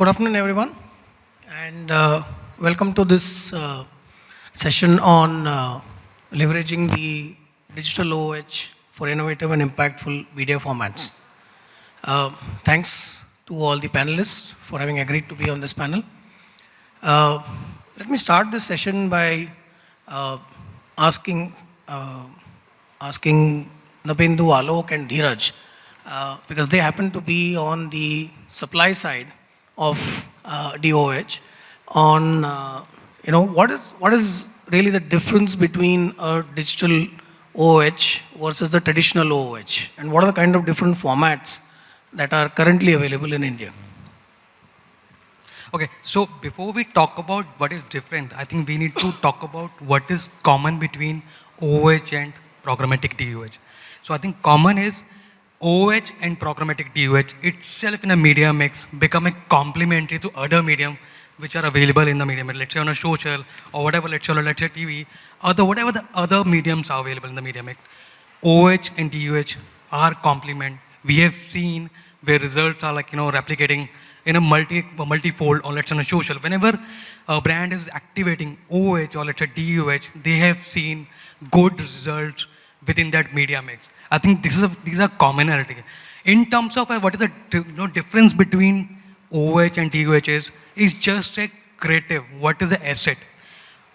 Good afternoon, everyone, and uh, welcome to this uh, session on uh, leveraging the digital OH for innovative and impactful media formats. Uh, thanks to all the panelists for having agreed to be on this panel. Uh, let me start this session by uh, asking, asking Nabindu, Alok and Dheeraj, because they happen to be on the supply side of uh, DOH on, uh, you know, what is, what is really the difference between a digital OH versus the traditional OH? And what are the kind of different formats that are currently available in India? Okay, so before we talk about what is different, I think we need to talk about what is common between OH and programmatic DOH. So I think common is OH and programmatic DOH itself in a media mix become a complementary to other medium which are available in the medium. Let's say on a social or whatever, let's say, let's say TV, other whatever the other mediums are available in the media mix. OH and DOH are complement. We have seen where results are like, you know, replicating in a multi, multi-fold or let's say on a social. Whenever a brand is activating OH or let's say DOH, they have seen good results within that media mix. I think this is a, these are commonality. In terms of uh, what is the you know, difference between OH and DOH is, just a creative, what is the asset.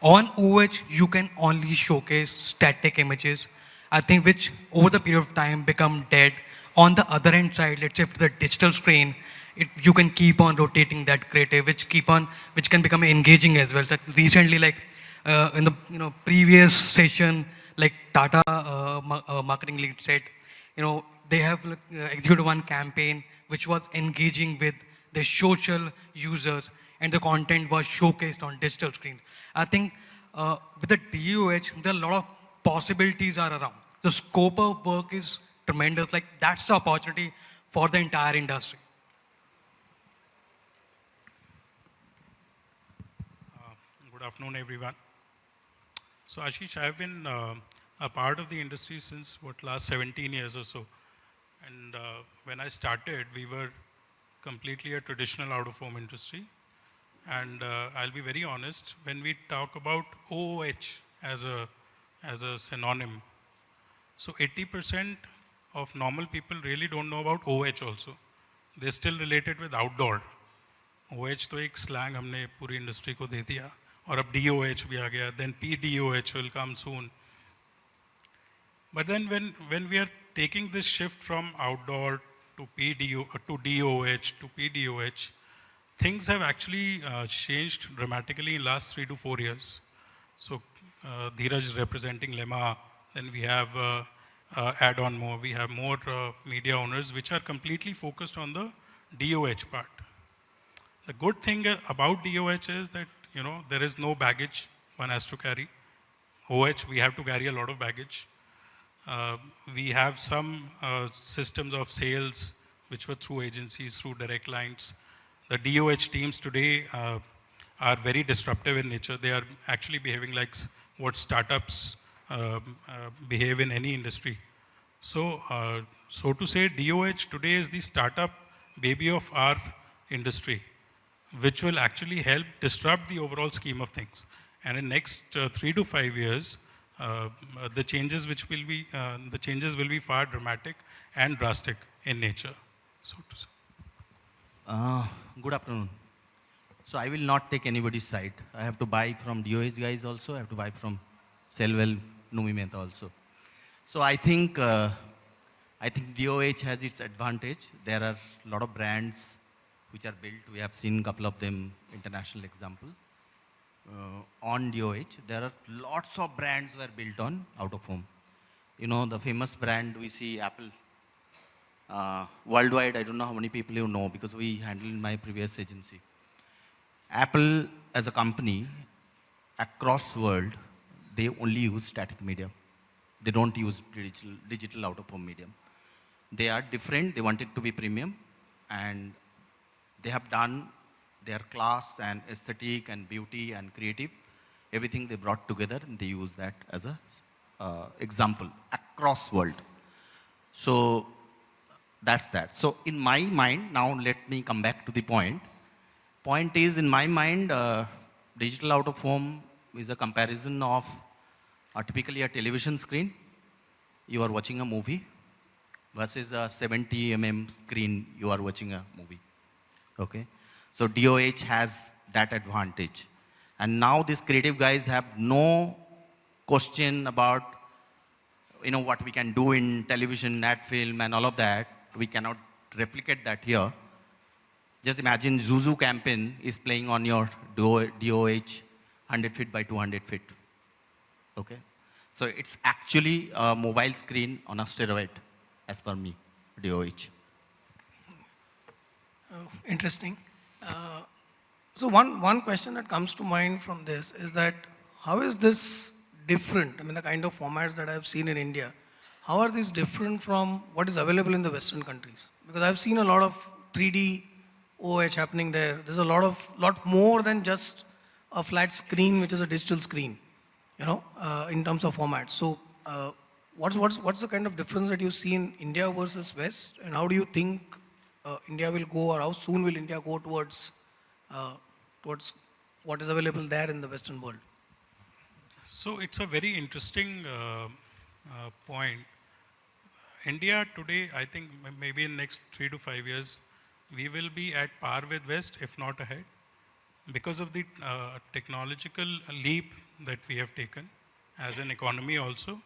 On OH, you can only showcase static images, I think which over the period of time become dead. On the other hand side, let's say if the digital screen, it, you can keep on rotating that creative, which keep on, which can become engaging as well. Like recently, like uh, in the you know previous session, like Tata uh, uh, marketing lead said, you know they have uh, executed one campaign which was engaging with the social users and the content was showcased on digital screen. I think uh, with the DOH, there are a lot of possibilities are around. The scope of work is tremendous. Like that's the opportunity for the entire industry. Uh, good afternoon, everyone. So Ashish, I've been uh, a part of the industry since what last 17 years or so. And uh, when I started, we were completely a traditional out-of-home industry. And uh, I'll be very honest, when we talk about OOH as a, as a synonym, so 80% of normal people really don't know about OH also. They still relate it with outdoor. OH तो एक slang हमने पूरी industry को दे दिया or a DOH भी आ then PDOH will come soon. But then when when we are taking this shift from outdoor to PDO uh, to DOH to PDOH things have actually uh, changed dramatically in last 3 to 4 years. So uh, Dheeraj representing Lemma. then we have uh, uh, add on more. We have more uh, media owners which are completely focused on the DOH part. The good thing about DOH is that you know, there is no baggage one has to carry. OH, we have to carry a lot of baggage. Uh, we have some uh, systems of sales which were through agencies, through direct lines. The DOH teams today uh, are very disruptive in nature. They are actually behaving like what startups um, uh, behave in any industry. So, uh, so to say, DOH today is the startup baby of our industry, which will actually help disrupt the overall scheme of things. And in next uh, three to five years, uh, the changes which will be, uh, the changes will be far dramatic and drastic in nature. So to say. Uh, good afternoon. So I will not take anybody's side. I have to buy from DOH guys also. I have to buy from Selvel, Numi also. So I think, uh, I think DOH has its advantage. There are a lot of brands which are built. We have seen a couple of them, international example uh, on DOH, there are lots of brands were built on out of home. You know, the famous brand we see Apple. Uh, worldwide, I don't know how many people you know because we handled my previous agency. Apple as a company, across world, they only use static media. They don't use digital, digital out of home medium. They are different, they want it to be premium and they have done their class and aesthetic and beauty and creative, everything they brought together and they use that as a uh, example across world. So that's that. So in my mind, now let me come back to the point. point is, in my mind, uh, digital out of home is a comparison of uh, typically a television screen. You are watching a movie versus a 70 mm screen. You are watching a movie. Okay. So DOH has that advantage. And now these creative guys have no question about you know what we can do in television, ad film, and all of that. We cannot replicate that here. Just imagine ZooZoo campaign is playing on your DOH 100 feet by 200 feet. Okay? So it's actually a mobile screen on a steroid, as per me, DOH. Uh, Interesting. Uh, So one, one question that comes to mind from this is that how is this different? I mean, the kind of formats that I've seen in India, how are these different from what is available in the Western countries? Because I've seen a lot of 3D OH happening there. There's a lot of, lot more than just a flat screen, which is a digital screen, you know, uh, in terms of format. So uh, what's, what's, what's the kind of difference that you see in India versus West? And how do you think uh, India will go or how soon will India go towards, uh, towards what is available there in the Western world? So it's a very interesting uh, uh, point. India today, I think maybe in next three to five years, we will be at par with West, if not ahead, because of the uh, technological leap that we have taken as an economy also,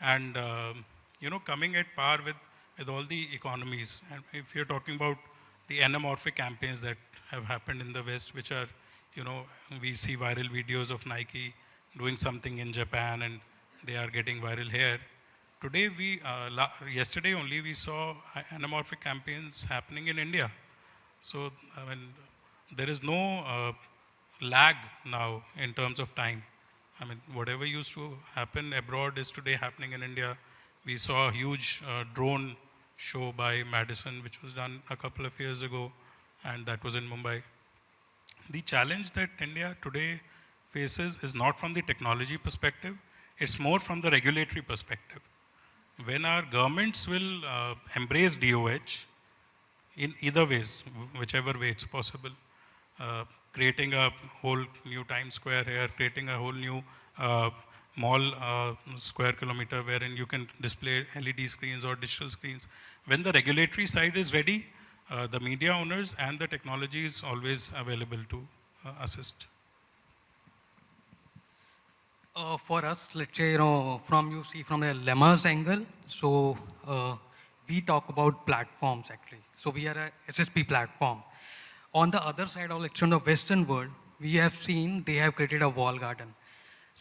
and um, you know coming at par with with all the economies. And if you're talking about the anamorphic campaigns that have happened in the West, which are, you know, we see viral videos of Nike doing something in Japan and they are getting viral here. Today, we, uh, yesterday only, we saw anamorphic campaigns happening in India. So, I mean, there is no uh, lag now in terms of time. I mean, whatever used to happen abroad is today happening in India. We saw a huge uh, drone show by Madison, which was done a couple of years ago, and that was in Mumbai. The challenge that India today faces is not from the technology perspective, it's more from the regulatory perspective. When our governments will uh, embrace DOH in either ways, whichever way it's possible, uh, creating a whole new Times Square here, creating a whole new uh, mall uh, square kilometer wherein you can display LED screens or digital screens. When the regulatory side is ready, uh, the media owners and the technology is always available to uh, assist. Uh, for us, let's say, you know, from you see from a lemma's angle, so uh, we talk about platforms actually. So we are a SSP platform. On the other side of, let's say, the Western world, we have seen they have created a wall garden.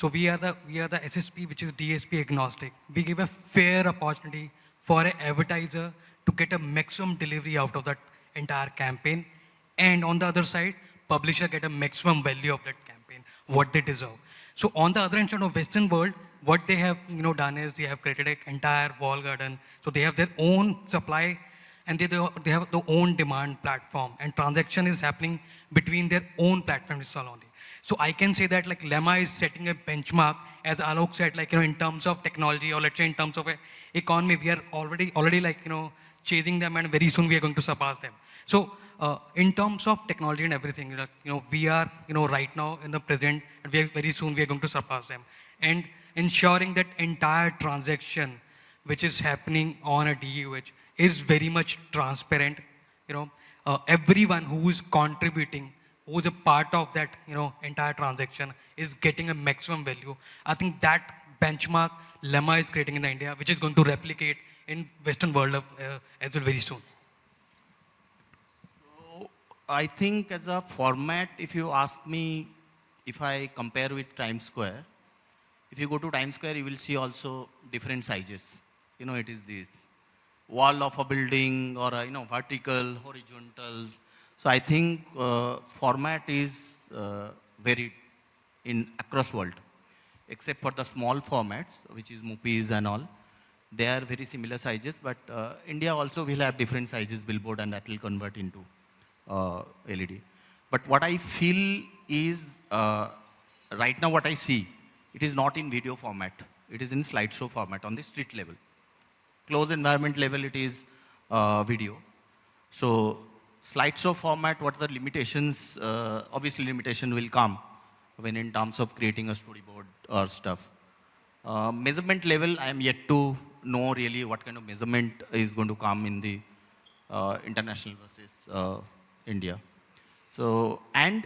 So we are the we are the SSP, which is DSP agnostic. We give a fair opportunity for an advertiser to get a maximum delivery out of that entire campaign, and on the other side, publisher get a maximum value of that campaign, what they deserve. So on the other end of Western world, what they have you know done is they have created an entire wall garden. So they have their own supply and they, they have their own demand platform and transaction is happening between their own platform itself only. So I can say that like Lemma is setting a benchmark, as Alok said, like you know, in terms of technology or let's say in terms of economy, we are already already like you know chasing them, and very soon we are going to surpass them. So uh, in terms of technology and everything, like, you know, we are you know right now in the present, and we are, very soon we are going to surpass them, and ensuring that entire transaction which is happening on a DOH is very much transparent. You know, uh, everyone who is contributing who is a part of that you know entire transaction is getting a maximum value i think that benchmark lemma is creating in india which is going to replicate in western world uh, as well very soon So, I think as a format, if you ask me, if I compare with Times Square, if you go to Times Square, you will see also different sizes. You know, it is the wall of a building or a, you know, vertical, horizontal. So I think uh, format is uh, varied in across world, except for the small formats, which is MUPIs and all. They are very similar sizes, but uh, India also will have different sizes billboard and that will convert into uh, LED. But what I feel is, uh, right now what I see, it is not in video format. It is in slideshow format on the street level. Closed environment level, it is uh, video. So slideshow format, what are the limitations? Uh, obviously, limitation will come when in terms of creating a storyboard or stuff. Uh, measurement level, I am yet to know really what kind of measurement is going to come in the uh, international versus uh, India. So, and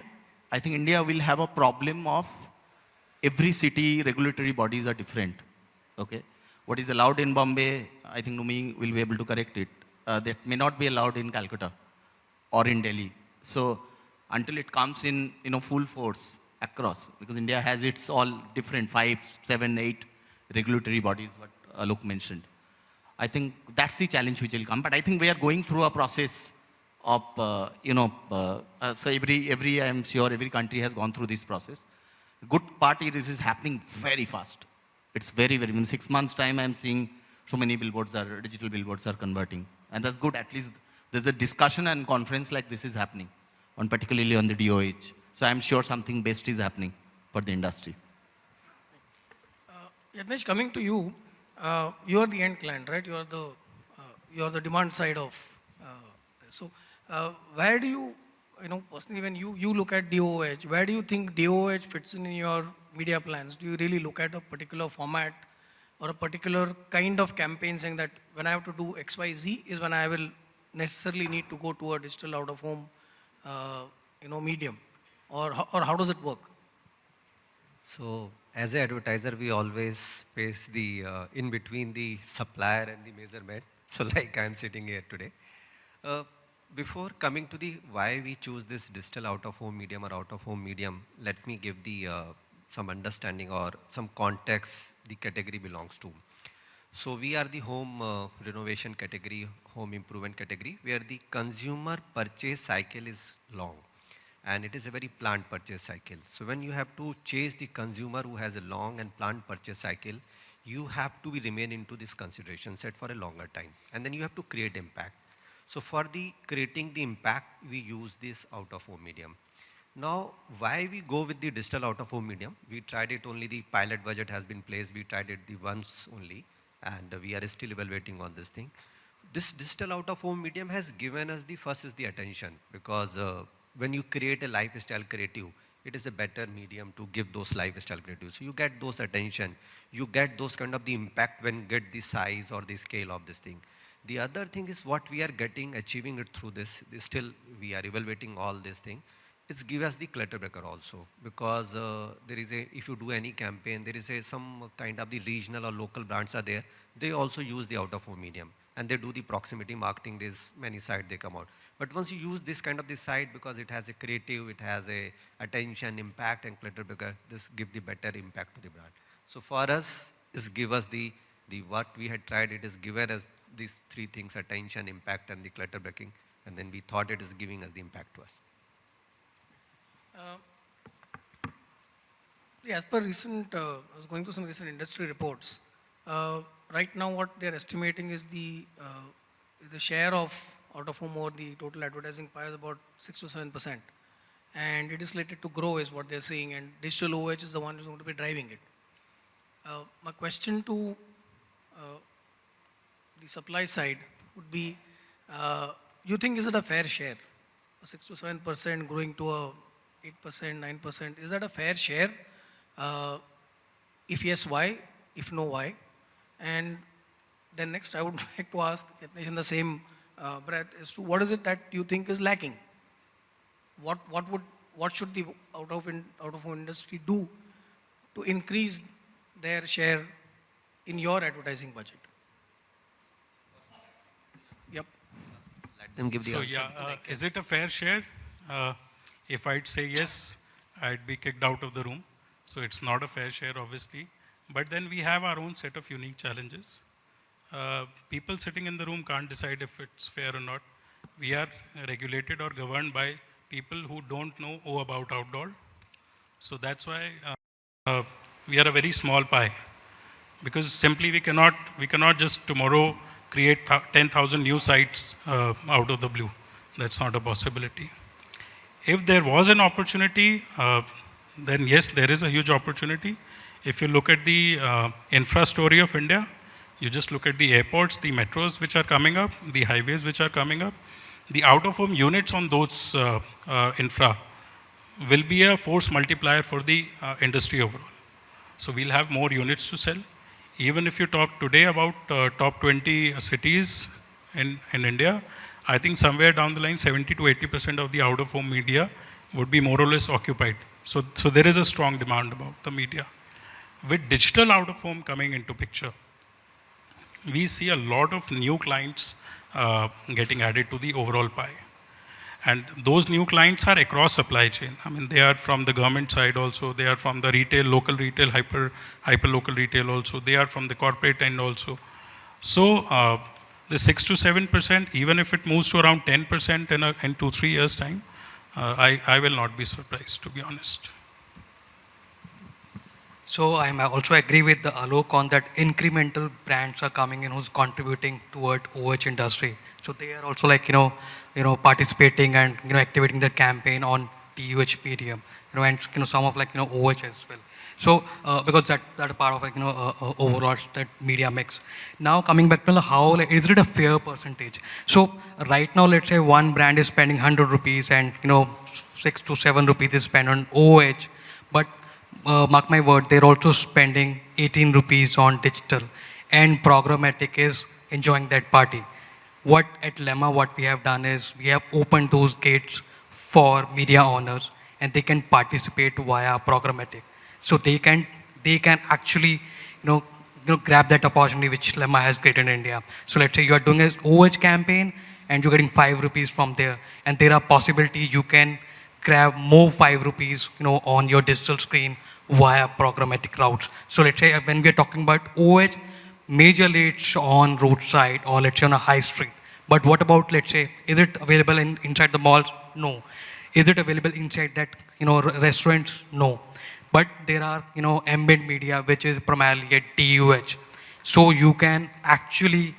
I think India will have a problem of every city regulatory bodies are different. Okay, what is allowed in Bombay, I think Numi will be able to correct it. Uh, that may not be allowed in Calcutta or in Delhi. So until it comes in, you know, full force across, because India has its all different five, seven, eight regulatory bodies, what Alok mentioned. I think that's the challenge which will come. But I think we are going through a process of, uh, you know, uh, uh, so every, every, I am sure every country has gone through this process. Good part is this is happening very fast. It's very, very, in six months time, I'm seeing so many billboards are, digital billboards are converting. And that's good, at least there's a discussion and conference like this is happening, on particularly on the DOH. So I'm sure something best is happening for the industry. Yatnesh, coming to you, uh, you are the end client, right? You are the, uh, you are the demand side of, uh, so uh, where do you, you know, personally when you, you look at DOH, where do you think DOH fits in in your media plans? Do you really look at a particular format or a particular kind of campaign saying that when I have to do X, Y, Z is when I will necessarily need to go to a digital out of home, uh, you know, medium? Or, or how does it work? So as an advertiser, we always face the uh, in between the supplier and the measurement. So like I'm sitting here today. Uh, before coming to the why we choose this digital out of home medium or out of home medium, let me give the uh, some understanding or some context the category belongs to. So we are the home uh, renovation category, home improvement category, where the consumer purchase cycle is long and it is a very planned purchase cycle. So when you have to chase the consumer who has a long and planned purchase cycle, you have to be remain into this consideration set for a longer time. And then you have to create impact. So for the creating the impact, we use this out of home medium. Now, why we go with the digital out of home medium? We tried it only the pilot budget has been placed. We tried it the once only and we are still evaluating on this thing. This digital out of home medium has given us the first is the attention because uh, when you create a lifestyle creative, it is a better medium to give those lifestyle creatives. So you get those attention, you get those kind of the impact when get the size or the scale of this thing. The other thing is what we are getting, achieving it through this, this still we are evaluating all this thing. It's give us the clutter breaker also because uh, there is a, if you do any campaign, there is a some kind of the regional or local brands are there. They also use the out of home medium and they do the proximity marketing. There's many sites they come out. But once you use this kind of the site because it has a creative, it has a attention, impact and clutter breaker, this give the better impact to the brand. So for us, is give us the, the what we had tried, it is given us these three things, attention, impact and the clutter breaking. And then we thought it is giving us the impact to us. See, As per recent, uh, I was going through some recent industry reports. Uh, Right now, what they're estimating is the, uh, is the share of out-of-home or the total advertising pie is about 6 to 7 percent. And it is slated to grow is what they're saying, and digital OH is the one who's going to be driving it. Uh, My question to uh, the supply side would be, uh, you think is it a fair share? A 6 to 7 percent growing to a 8 percent, 9 percent, is that a fair share? Uh, If yes, why? If no, why? And then next, I would like to ask Yatnesh in the same uh, breath as to what is it that you think is lacking? What, what would, what should the out of, in, out of home industry do to increase their share in your advertising budget? Yep. Let them give the So answer. yeah, uh, is it a fair share? Uh, If I'd say yes, I'd be kicked out of the room. So it's not a fair share, obviously. But then we have our own set of unique challenges. Uh, People sitting in the room can't decide if it's fair or not. We are regulated or governed by people who don't know O about outdoor. So that's why uh, uh, we are a very small pie because simply we cannot we cannot just tomorrow create 10,000 new sites uh, out of the blue. That's not a possibility. If there was an opportunity, uh, then yes, there is a huge opportunity. If you look at the uh, infra story of India, you just look at the airports, the metros which are coming up, the highways which are coming up, the out-of-home units on those uh, uh, infra will be a force multiplier for the uh, industry overall. So we'll have more units to sell. Even if you talk today about uh, top 20 cities in, in India, I think somewhere down the line, 70 to 80% of the out-of-home media would be more or less occupied. So, so there is a strong demand about the media. With digital out-of-home coming into picture, we see a lot of new clients uh, getting added to the overall pie. And those new clients are across supply chain. I mean, they are from the government side also, they are from the retail, local retail, hyper, hyper local retail also, they are from the corporate end also. So uh, the 6 to 7%, even if it moves to around 10% in, a, in two, three years time, uh, I, I will not be surprised, to be honest. So I also agree with the Alok on that incremental brands are coming in who's contributing toward OH industry. So they are also like, you know, you know, participating and, you know, activating their campaign on DOH medium, you know, and, you know, some of like, you know, OH as well. So, uh, because that, that part of like, you know, uh, uh, overall that media mix. Now coming back to how, like, is it a fair percentage? So right now, let's say one brand is spending 100 rupees and, you know, six to seven rupees is spent on OH, but uh, mark my word, they're also spending 18 rupees on digital and programmatic is enjoying that party. What at Lemma, what we have done is we have opened those gates for media owners and they can participate via programmatic. So they can, they can actually, you know, you know, grab that opportunity which Lemma has created in India. So let's say you are doing an OH campaign and you're getting five rupees from there and there are possibilities you can grab more five rupees, you know, on your digital screen via programmatic routes. So let's say uh, when we are talking about OH, majorly it's on roadside or let's say on a high street. But what about, let's say, is it available in, inside the malls? No. Is it available inside that, you know, restaurants? No. But there are, you know, ambient media, which is primarily a DOH. So you can actually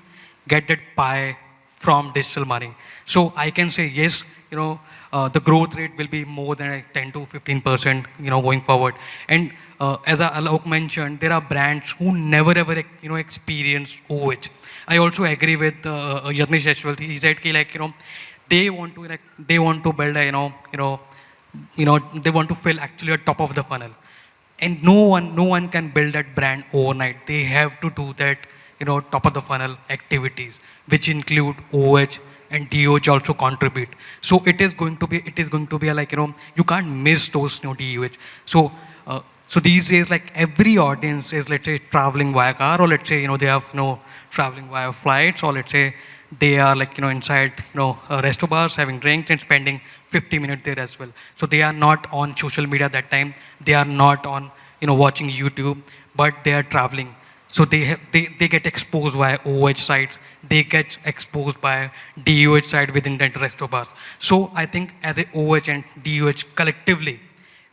get that pie from digital money. So I can say, yes, you know, uh, the growth rate will be more than like 10 to 15 percent, you know, going forward. And uh, as Alok mentioned, there are brands who never ever, you know, experience OH. I also agree with uh, as well. He said, ki, like, you know, they want to, like, they want to build a, you know, you know, you know, they want to fill actually a top of the funnel. And no one, no one can build that brand overnight. They have to do that, you know, top of the funnel activities, which include OH, and DOH also contribute. So it is going to be, it is going to be like, you know, you can't miss those, you know, DOH. So, uh, so these days, like every audience is, let's say, traveling via car, or let's say, you know, they have, you know, traveling via flights, or let's say they are like, you know, inside, you know, uh, resto bars, having drinks and spending 50 minutes there as well. So they are not on social media that time. They are not on, you know, watching YouTube, but they are traveling. So they, they, they get exposed via OH sites they get exposed by DOH site within the resto bars. So I think as a OH and DOH collectively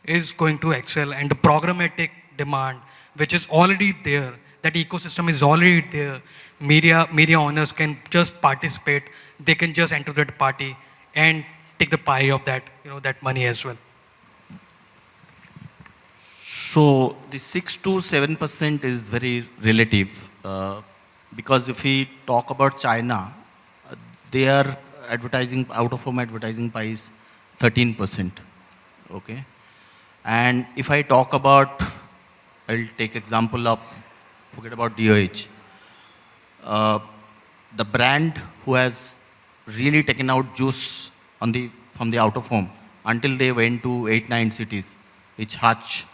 is going to excel and the programmatic demand, which is already there, that ecosystem is already there, media, media owners can just participate, they can just enter that party and take the pie of that, you know, that money as well. So the 6 to 7% is very relative. Uh, because if we talk about China, their advertising, out of home advertising pie is 13%. Okay. And if I talk about, I'll take example of, forget about DOH. Uh, the brand who has really taken out juice on the, from the out of home until they went to eight, nine cities, which Hutch,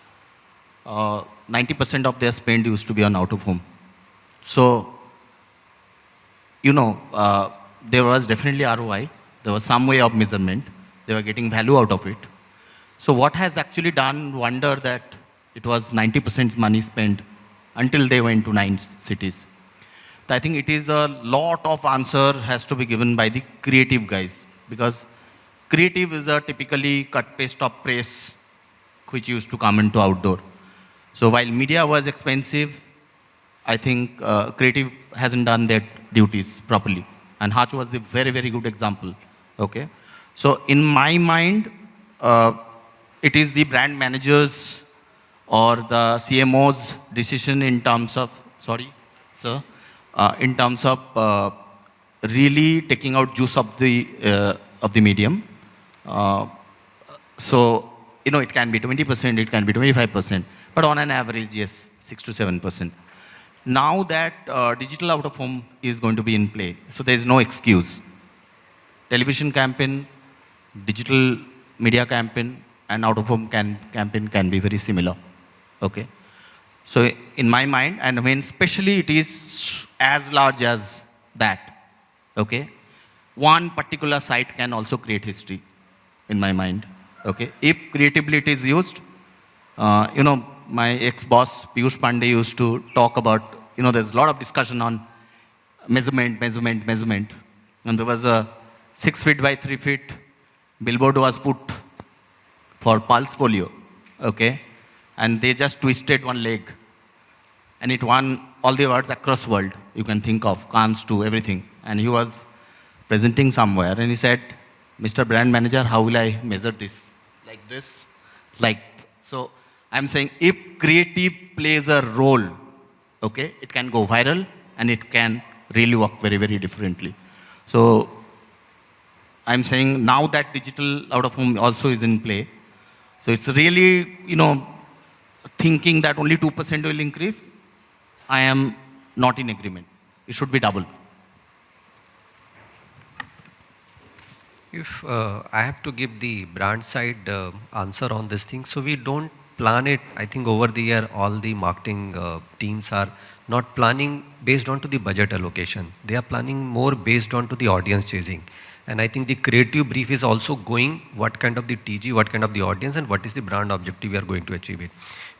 90% uh, of their spend used to be on out of home. So you know, uh, there was definitely ROI. There was some way of measurement. They were getting value out of it. So what has actually done wonder that it was 90% money spent until they went to nine cities. I think it is a lot of answer has to be given by the creative guys because creative is a typically cut paste of press which used to come into outdoor. So while media was expensive, I think uh, creative hasn't done that duties properly. And Hutch was the very, very good example. Okay. So in my mind, uh, it is the brand managers or the CMO's decision in terms of, sorry, sir, in terms of uh, really taking out juice of the, uh, of the medium. Uh, so, you know, it can be 20%, it can be 25%, but on an average, yes, 6 to 7%. Now that uh, digital out of home is going to be in play, so there is no excuse. Television campaign, digital media campaign, and out of home can, campaign can be very similar. Okay. So in my mind, and when especially it is as large as that, okay, one particular site can also create history in my mind. Okay. If creativity is used, uh, you know, my ex-boss Piyush Pandey used to talk about, you know, there's a lot of discussion on measurement, measurement, measurement. And there was a six feet by three feet billboard was put for pulse polio, okay? And they just twisted one leg. And it won all the awards across world you can think of, Cannes to everything. And he was presenting somewhere and he said, Mr. Brand Manager, how will I measure this? Like this, like, so I'm saying if creative plays a role, okay, it can go viral and it can really work very, very differently. So I'm saying now that digital out of home also is in play. So it's really, you know, thinking that only 2% will increase. I am not in agreement. It should be double. If uh, I have to give the brand side uh, answer on this thing, so we don't plan it. I think over the year, all the marketing uh, teams are not planning based on to the budget allocation. They are planning more based on to the audience chasing. And I think the creative brief is also going what kind of the TG, what kind of the audience, and what is the brand objective we are going to achieve it.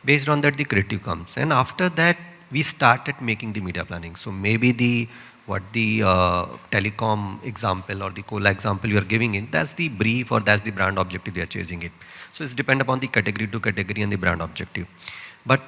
Based on that, the creative comes. And after that, we started making the media planning. So maybe the what the uh, telecom example or the cola example you are giving in, that's the brief or that's the brand objective they are chasing it. So it's depend upon the category to category and the brand objective. But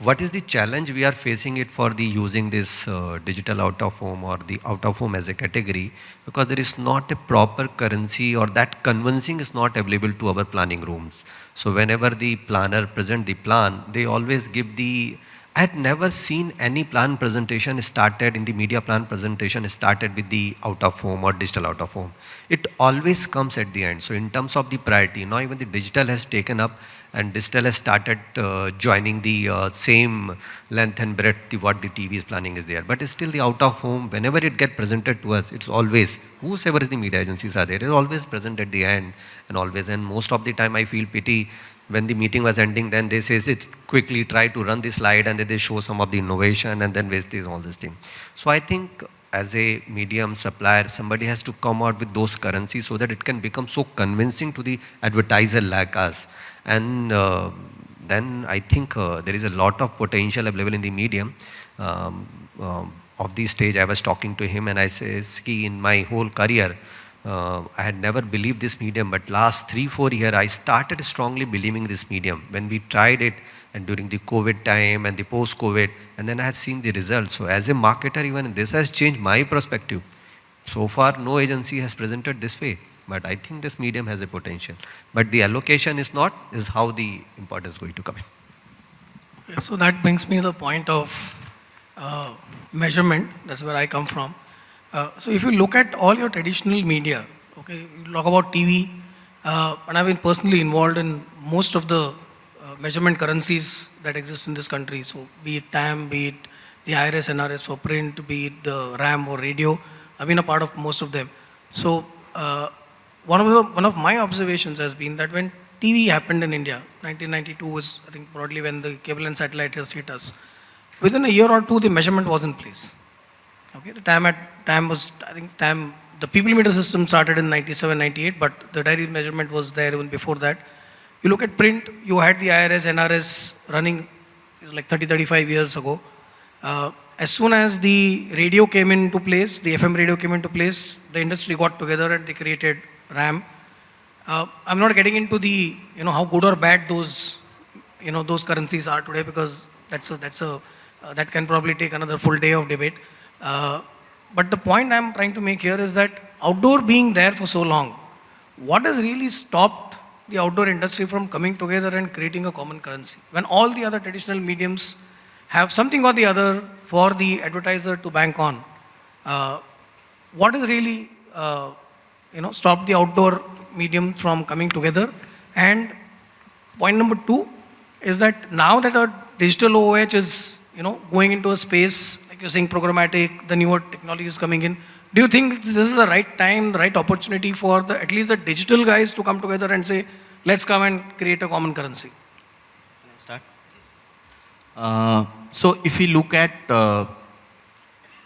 what is the challenge we are facing it for the using this uh, digital out of home or the out of home as a category because there is not a proper currency or that convincing is not available to our planning rooms. So whenever the planner present the plan, they always give the I had never seen any plan presentation started in the media plan presentation started with the out of home or digital out of home. It always comes at the end. So in terms of the priority, now even the digital has taken up and digital has started uh, joining the uh, same length and breadth the, what the TV is planning is there. But it's still the out of home, whenever it get presented to us, it's always, whosoever is the media agencies are there, it's always present at the end and always. And most of the time I feel pity when the meeting was ending, then they say, it's quickly try to run the slide and then they show some of the innovation and then waste this, all this thing. So I think as a medium supplier, somebody has to come out with those currencies so that it can become so convincing to the advertiser like us. And uh, then I think uh, there is a lot of potential available in the medium. Um, um, of this stage, I was talking to him and I said, in my whole career, uh, I had never believed this medium, but last three, four years, I started strongly believing this medium. When we tried it, and during the COVID time and the post-COVID, and then I had seen the results. So as a marketer, even this has changed my perspective. So far, no agency has presented this way, but I think this medium has a potential. But the allocation is not, is how the importance is going to come in. So that brings me to the point of uh, measurement. That's where I come from. Uh, so if you look at all your traditional media, okay, you talk about TV, uh, and I've been personally involved in most of the uh, measurement currencies that exist in this country. So be it TAM, be it the IRS, NRS for print, be it the RAM or radio, I've been a part of most of them. So uh, one of the, one of my observations has been that when TV happened in India, 1992 was I think broadly when the cable and satellite hit us. Within a year or two, the measurement was in place. Okay, the time at TAM was, I think time the people meter system started in 97, 98, but the diary measurement was there even before that. You look at print, you had the IRS, NRS running like 30, 35 years ago. Uh, as soon as the radio came into place, the FM radio came into place, the industry got together and they created RAM. Uh, I'm not getting into the, you know, how good or bad those, you know, those currencies are today because that's a, that's a, uh, that can probably take another full day of debate. Uh, but the point I'm trying to make here is that outdoor being there for so long, what has really stopped the outdoor industry from coming together and creating a common currency? When all the other traditional mediums have something or the other for the advertiser to bank on. Uh, has really, uh, you know, stop the outdoor medium from coming together? And point number two is that now that our digital OOH is, you know, going into a space, like you're saying programmatic, the newer technology is coming in, do you think this is the right time, the right opportunity for the, at least the digital guys to come together and say, let's come and create a common currency? start? Uh, so if we look at uh,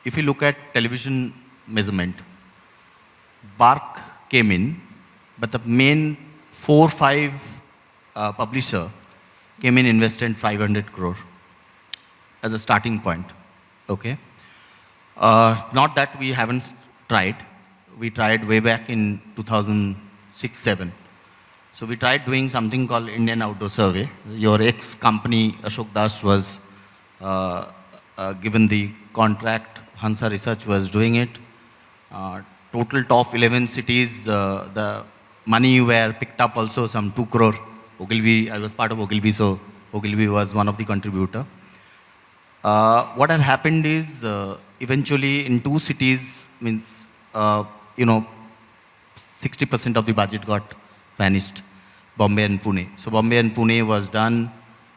if we look at television measurement, BARC came in, but the main four five uh, publisher came in invested 500 crore as a starting point. Okay. Uh, not that we haven't tried. We tried way back in 2006-7. So we tried doing something called Indian Outdoor Survey. Your ex-company Ashok Das was uh, uh, given the contract. Hansa Research was doing it. Uh, total top 11 cities, uh, the money were picked up also some 2 crore. Ogilvy, I was part of Ogilvy, so Ogilvy was one of the contributor. Uh, what had happened is uh, eventually in two cities means uh, you know 60% of the budget got vanished bombay and pune. So bombay and pune was done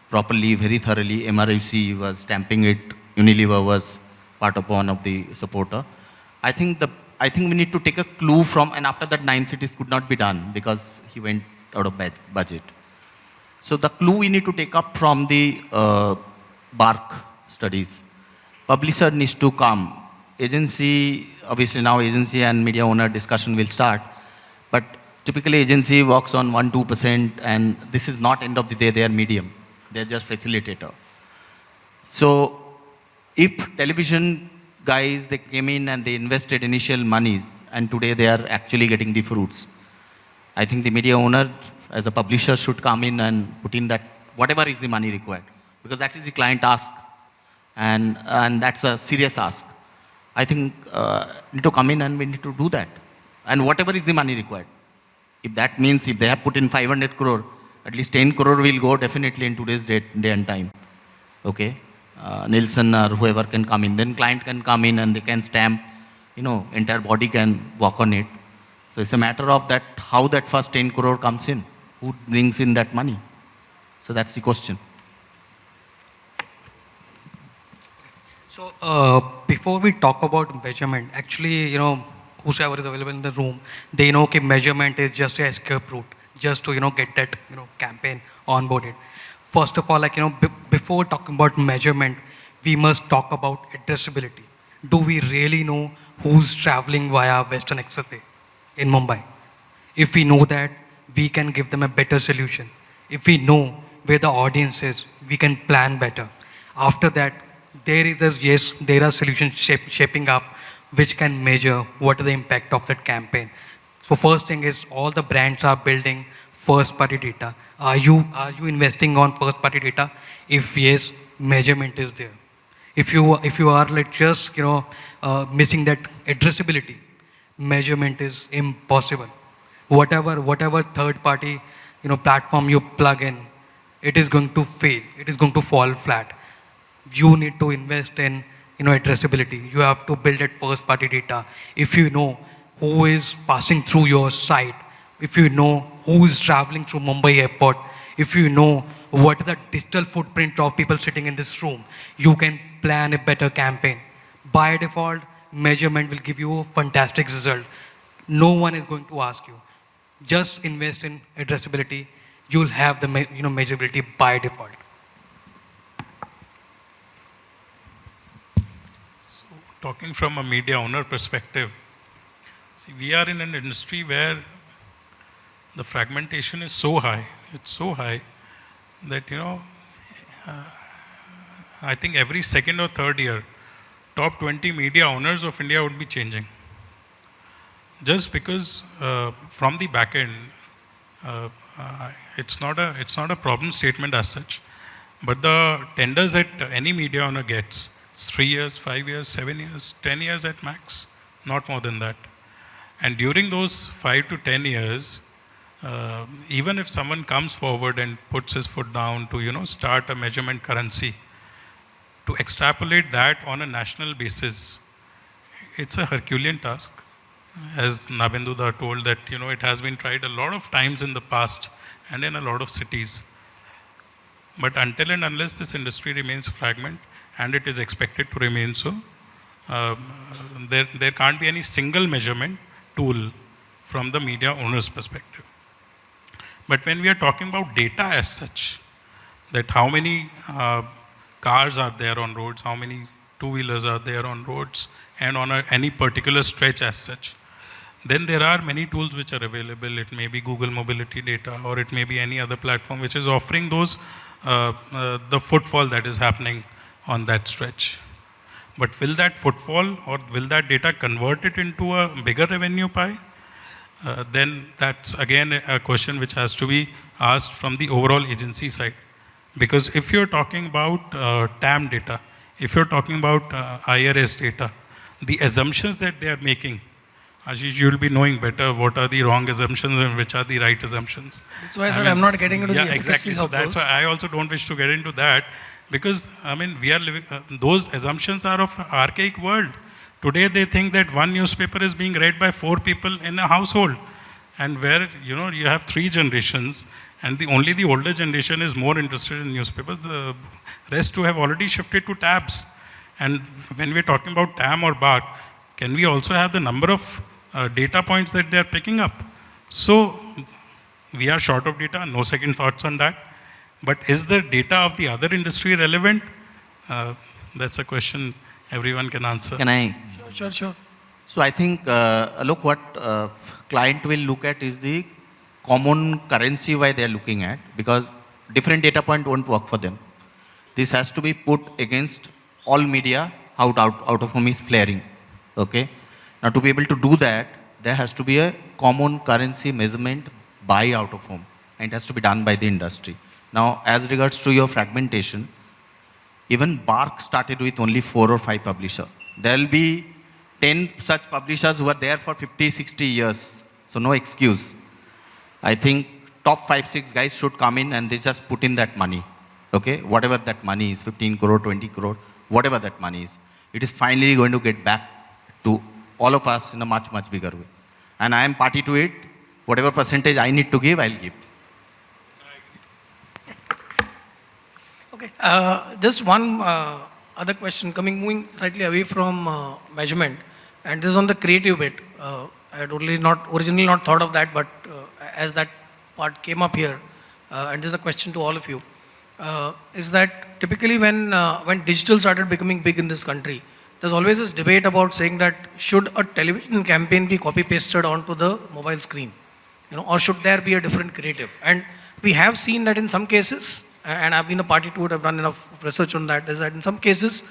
properly very thoroughly. Mruc was stamping it. Unilever was part of one of the supporter. I think the i think we need to take a clue from and after that nine cities could not be done because he went out of budget. So the clue we need to take up from the uh, BARC studies publisher needs to come. Agency, obviously now agency and media owner discussion will start, but typically agency works on 1 2% and this is not end of the day their medium. They're just facilitator. So if television guys, they came in and they invested initial monies and today they are actually getting the fruits. I think the media owner as a publisher should come in and put in that whatever is the money required because that is the client ask and, and that's a serious ask. I think uh, need to come in and we need to do that. And whatever is the money required. If that means if they have put in 500 crore, at least 10 crore will go definitely in today's date, day and time. Okay? Uh, Nielsen or whoever can come in. Then client can come in and they can stamp, you know, entire body can walk on it. So it's a matter of that, how that first 10 crore comes in. Who brings in that money? So that's the question. So uh, before we talk about measurement, actually, you know, whosoever is available in the room, they know that measurement is just a escape route, just to, you know, get that, you know, campaign onboarded. First of all, like, you know, before talking about measurement, we must talk about addressability. Do we really know who's traveling via Western Expressway in Mumbai? If we know that, we can give them a better solution. If we know where the audience is, we can plan better. After that, there is a yes, there are solutions shape, shaping up which can measure what is the impact of that campaign. So first thing is all the brands are building first party data. Are you are you investing on first party data? If yes, measurement is there. If you if you are like just you know uh, missing that addressability, measurement is impossible. Whatever whatever third party you know platform you plug in, it is going to fail. It is going to fall flat you need to invest in you know addressability. You have to build that first party data. If you know who is passing through your site if you know who is traveling through mumbai airport if you know what the digital footprint of people sitting in this room you can plan a better campaign. By default measurement will give you a fantastic result. No one is going to ask you. Just invest in addressability. You'll have the you know measurability by default So, talking from a media owner perspective, see, we are in an industry where the fragmentation is so high, it's so high that, you know, uh, I think every second or third year, top 20 media owners of India would be changing. Just because uh, from the back end, uh, uh, it's, not a, it's not a problem statement as such, but the tenders that any media owner gets, three years, five years, seven years, 10 years at max, not more than that. And during those five to 10 years, uh, even if someone comes forward and puts his foot down to, you know, start a measurement currency, to extrapolate that on a national basis it's a Herculean task. As Nabinduda told that, you know, it has been tried a lot of times in the past and in a lot of cities. But until and unless this industry remains fragment, and it is expected to remain so, um, there, there can't be any single measurement tool from the media owner's perspective. But when we are talking about data as such, that how many uh, cars are there on roads, how many two-wheelers are there on roads, and on a, any particular stretch as such, then there are many tools which are available. It may be Google Mobility Data, or it may be any other platform which is offering those, uh, uh, the footfall that is happening on that stretch. But will that footfall or will that data convert it into a bigger revenue pie? Uh, then that's again a question which has to be asked from the overall agency side. Because if you're talking about uh, TAM data, if you're talking about uh, IRS data, the assumptions that they are making, Ashish, you'll be knowing better what are the wrong assumptions and which are the right assumptions. That's why I said I'm not getting into yeah, the exactly. So that's those. why I also don't wish to get into that because I mean we are living. Uh, those assumptions are of archaic world. Today they think that one newspaper is being read by four people in a household, and where you know you have three generations, and the only the older generation is more interested in newspapers. The rest who have already shifted to tabs. And when we're talking about TAM or BARC, can we also have the number of uh, data points that they are picking up? So we are short of data, no second thoughts on that. But is the data of the other industry relevant? Uh, that's a question everyone can answer. Can I? Sure, sure, sure. So I think, uh, look, what uh, client will look at is the common currency why they are looking at because different data point won't work for them. This has to be put against all media out, out, out of home is flaring. Okay. Now to be able to do that, there has to be a common currency measurement by out of home and it has to be done by the industry. Now as regards to your fragmentation, even BARC started with only four or five publishers. There will be 10 such publishers who are there for 50, 60 years. So no excuse. I think top five, six guys should come in and they just put in that money. Okay, whatever that money is, 15 crore, 20 crore, whatever that money is. It is finally going to get back to all of us in a much, much bigger way. And I am party to it. Whatever percentage I need to give, I'll give. Okay, uh, just one uh, other question coming, moving slightly away from uh, measurement, and this is on the creative bit. Uh, I had only not originally not thought of that, but uh, as that part came up here, uh, and this is a question to all of you, is that typically when when digital started becoming big in this country, there's always this debate about saying that should a television campaign be copy pasted onto the mobile screen, you know, or should there be a different creative? And we have seen that in some cases, and I've been a party to it, I've done enough research on that, is that in some cases,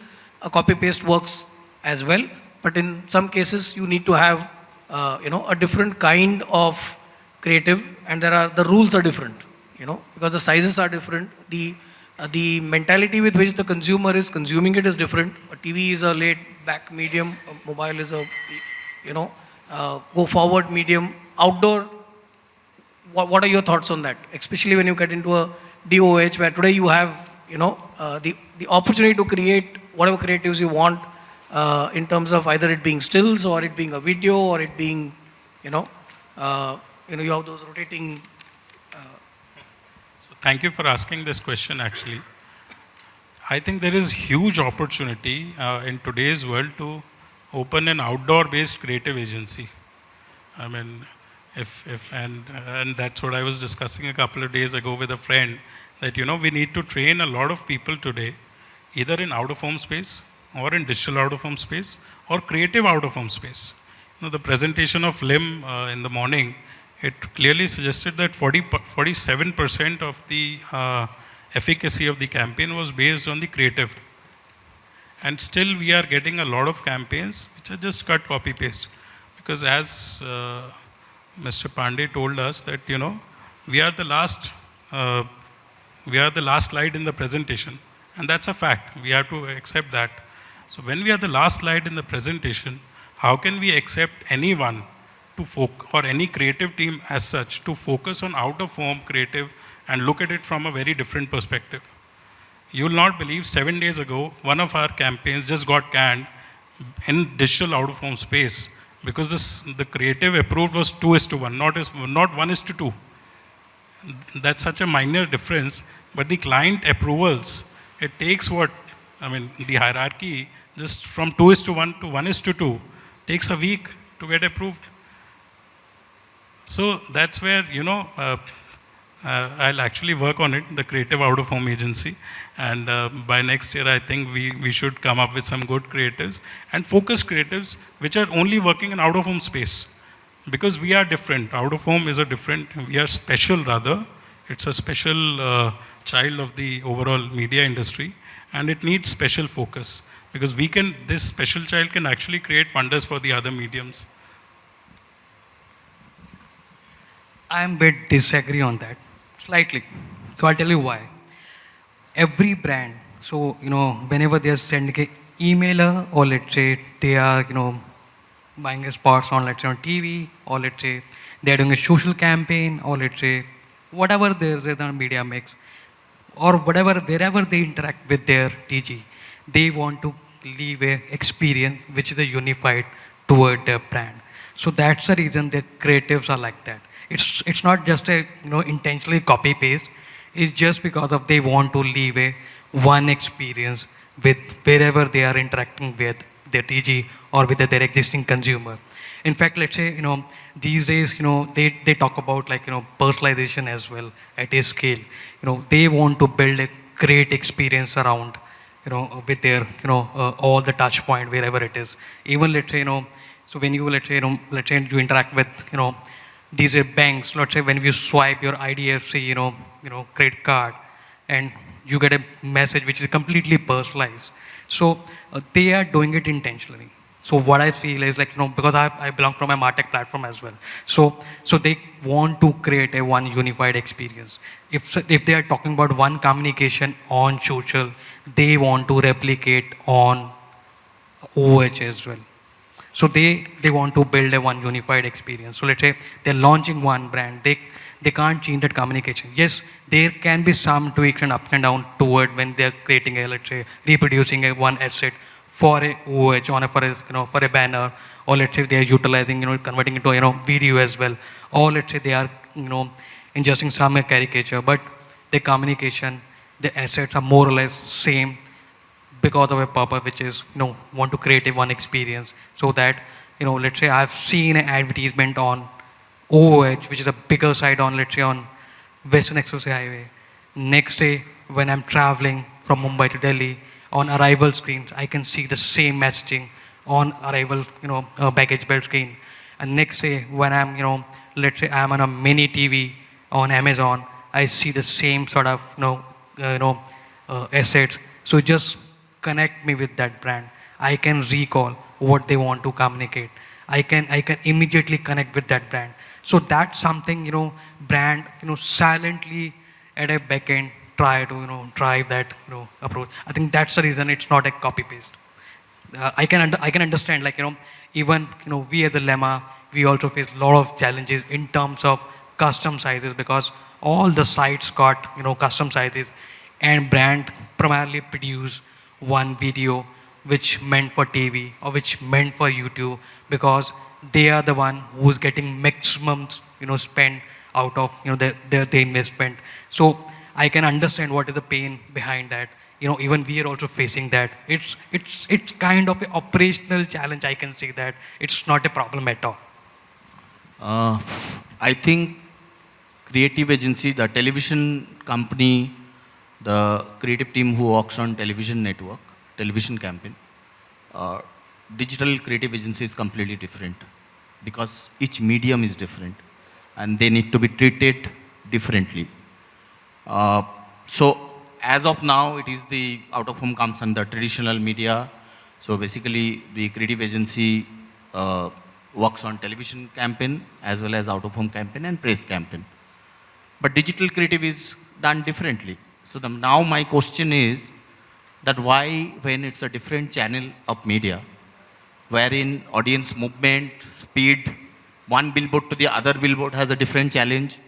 a copy paste works as well, but in some cases, you need to have, uh, you know, a different kind of creative, and there are, the rules are different, you know, because the sizes are different, the, uh, the mentality with which the consumer is consuming it is different. A TV is a laid back medium, a mobile is a, you know, uh, go forward medium, outdoor what, what are your thoughts on that? Especially when you get into a DOH where today you have, you know, uh, the, the opportunity to create whatever creatives you want uh, in terms of either it being stills or it being a video or it being, you know, uh, you know, you have those rotating. So thank you for asking this question actually. I think there is huge opportunity uh, in today's world to open an outdoor based creative agency. I mean, if, if and, and that's what I was discussing a couple of days ago with a friend that, you know, we need to train a lot of people today, either in out of home space or in digital out of home space or creative out of home space. You know, the presentation of LIM uh, in the morning, it clearly suggested that 40, 47% of the uh, efficacy of the campaign was based on the creative. And still we are getting a lot of campaigns which are just cut copy paste. Because as uh, Mr. Pandey told us that, you know, we are the last, uh, we are the last slide in the presentation. And that's a fact. We have to accept that. So when we are the last slide in the presentation, how can we accept anyone to focus, or any creative team as such, to focus on out of home creative and look at it from a very different perspective? You will not believe seven days ago, one of our campaigns just got canned in digital out of home space because this, the creative approved was 2 is to 1, not, is, not 1 is to 2. That's such a minor difference, but the client approvals, it takes what, I mean, the hierarchy just from 2 is to 1 to 1 is to 2 takes a week to get approved. So that's where, you know, uh, uh, I'll actually work on it, the creative out of home agency. And uh, by next year, I think we, we should come up with some good creatives and focus creatives which are only working in out of home space. Because we are different. Out of home is a different, we are special rather. It's a special uh, child of the overall media industry and it needs special focus. Because we can, this special child can actually create wonders for the other mediums. I'm a bit disagree on that, slightly. So I'll tell you why. Every brand, so you know, whenever they're sending a emailer or let's say they are, you know, buying spots on let's say on TV or let's say they're doing a social campaign or let's say whatever there's a media mix or whatever wherever they interact with their TG, they want to leave a experience which is a unified toward their brand. So that's the reason that creatives are like that. It's, it's not just a, you know, intentionally copy paste. It's just because of they want to leave a one experience with wherever they are interacting with their TG or with their existing consumer. In fact, let's say, you know, these days, you know, they, they talk about like, you know, personalization as well at a scale. You know, they want to build a great experience around, you know, with their, you know, uh, all the touch point, wherever it is. Even let's say, you know, so when you, let's say, you know, let's say you interact with, you know, these are banks, let's say when you swipe your IDFC, you know, you know, credit card, and you get a message which is completely personalized. So uh, they are doing it intentionally. So what I feel is like, you know, because I, I belong from a MarTech platform as well. So, so they want to create a one unified experience. If, if they are talking about one communication on social, they want to replicate on OH as well. So they, they want to build a one unified experience. So let's say they're launching one brand. They, they can't change that communication. Yes, there can be some tweaks and up and down toward when they're creating a, let's say, reproducing a one asset for a OH on a, for a, you know, for a banner, or let's say they are utilizing, you know, converting into, you know, video as well. Or let's say they are, you know, ingesting some caricature, but the communication, the assets are more or less same because of a purpose which is, you know, want to create a one experience so that, you know, let's say I've seen an advertisement on OOH, which is a bigger site on, let's say on Western Expressway Highway. Next day, when I'm traveling from Mumbai to Delhi, on arrival screens, I can see the same messaging on arrival, you know, uh, baggage belt screen. And next day, when I'm, you know, let's say I'm on a mini TV on Amazon, I see the same sort of, you know, uh, you know, uh, assets. So just connect me with that brand. I can recall what they want to communicate. I can, I can immediately connect with that brand. So that's something, you know, brand, you know, silently at a back end try to, you know, drive that, you know, approach. I think that's the reason it's not a copy paste. Uh, I can, I can understand, like, you know, even, you know, we as a Lemma, we also face a lot of challenges in terms of custom sizes because all the sites got, you know, custom sizes and brand primarily produce one video which meant for TV or which meant for YouTube because they are the one who's getting maximum you know spend out of you know their, their, their investment. So I can understand what is the pain behind that. You know, even we are also facing that. It's it's it's kind of an operational challenge. I can say that it's not a problem at all. Uh, I think creative agency, the television company the creative team who works on television network, television campaign, uh, digital creative agency is completely different because each medium is different and they need to be treated differently. Uh, so as of now, it is the out of home comes under traditional media. So basically the creative agency uh, works on television campaign as well as out of home campaign and press campaign. But digital creative is done differently. So the, now my question is that why when it's a different channel of media, wherein audience movement, speed, one billboard to the other billboard has a different challenge.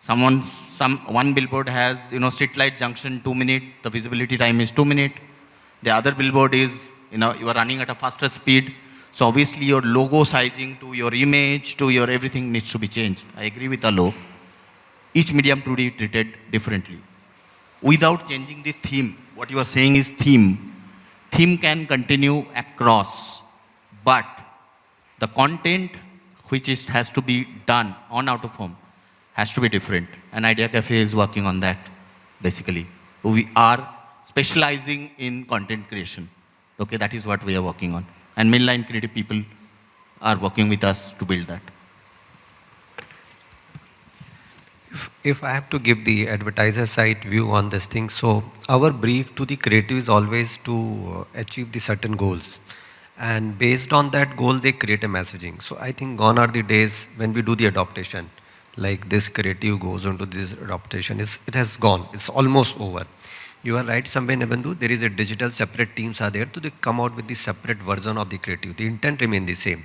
Someone, some, one billboard has, you know, street light junction, two minute, the visibility time is two minute. The other billboard is you know, you are running at a faster speed. So obviously your logo sizing to your image to your everything needs to be changed. I agree with Alok. Each medium to be treated differently. Without changing the theme, what you are saying is theme. Theme can continue across, but the content which is, has to be done on out of home has to be different. And Idea Cafe is working on that, basically. We are specializing in content creation. Okay, that is what we are working on. And mainline creative people are working with us to build that. If, if I have to give the advertiser side view on this thing, so our brief to the creative is always to uh, achieve the certain goals. And based on that goal, they create a messaging. So I think gone are the days when we do the adaptation, like this creative goes into this adaptation. It has gone. It's almost over. You are right, Sambe Nebandu, there is a digital separate teams are there to the come out with the separate version of the creative. The intent remain the same.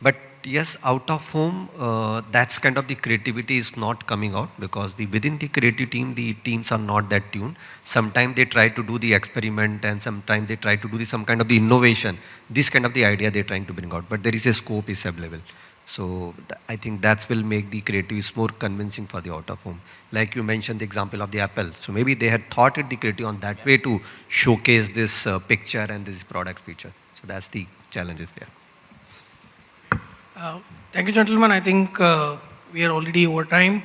But yes, out of home, uh, that's kind of the creativity is not coming out because the within the creative team, the teams are not that tuned. Sometimes they try to do the experiment and sometimes they try to do the, some kind of the innovation. This kind of the idea they're trying to bring out. But there is a scope is available. So I think that will make the creatives more convincing for the out of home. Like you mentioned the example of the Apple. So maybe they had thought it the creative on that way to showcase this uh, picture and this product feature. So that's the challenges there. Uh, Thank you, gentlemen. I think uh, we are already over time.